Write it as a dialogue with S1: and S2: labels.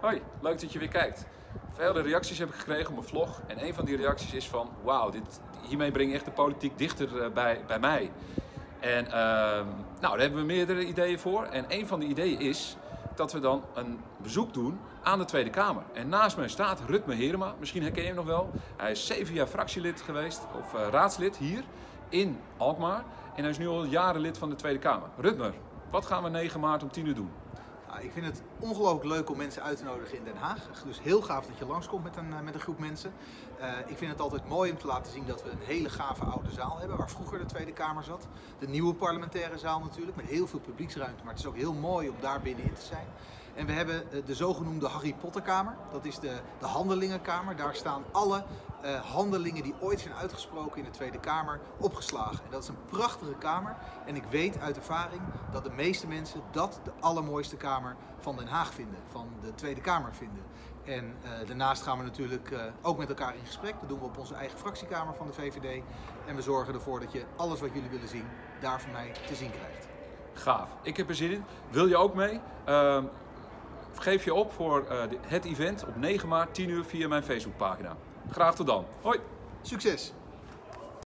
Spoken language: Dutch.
S1: Hoi, leuk dat je weer kijkt. Vele reacties heb ik gekregen op mijn vlog. En een van die reacties is van, wauw, hiermee breng je echt de politiek dichter eh, bij, bij mij. En ehm, nou, daar hebben we meerdere ideeën voor. En een van de ideeën is dat we dan een bezoek doen aan de Tweede Kamer. En naast mij staat Rutme Herema, misschien herken je hem nog wel. Hij is zeven jaar fractielid geweest, of eh, raadslid hier in Alkmaar. En hij is nu al jaren lid van de Tweede Kamer. Rutmer, wat gaan we 9 maart om 10 uur doen?
S2: Ik vind het ongelooflijk leuk om mensen uit te nodigen in Den Haag. Dus heel gaaf dat je langskomt met een, eh, met een groep mensen. Uh, ik vind het altijd mooi om te laten zien dat we een hele gave oude zaal hebben, waar vroeger de Tweede Kamer zat. De nieuwe parlementaire zaal natuurlijk, met heel veel publieksruimte. Maar het is ook heel mooi om daar binnenin te zijn. En we hebben eh, de zogenoemde Harry Potter Kamer. Dat is de, de handelingenkamer. Daar staan alle uh, handelingen die ooit zijn uitgesproken in de Tweede Kamer opgeslagen. En dat is een prachtige kamer. En ik weet uit ervaring dat de meeste mensen dat de allermooiste kamer van Den Haag vinden. Van de Tweede Kamer vinden. En uh, daarnaast gaan we natuurlijk ook met elkaar in gesprek. Dat doen we op onze eigen fractiekamer van de VVD. En we zorgen ervoor dat je alles wat jullie willen zien, daar van mij te zien krijgt.
S1: Gaaf. Ik heb er zin in. Wil je ook mee? Uh, geef je op voor het event op 9 maart 10 uur via mijn Facebookpagina. Graag tot dan. Hoi.
S2: Succes!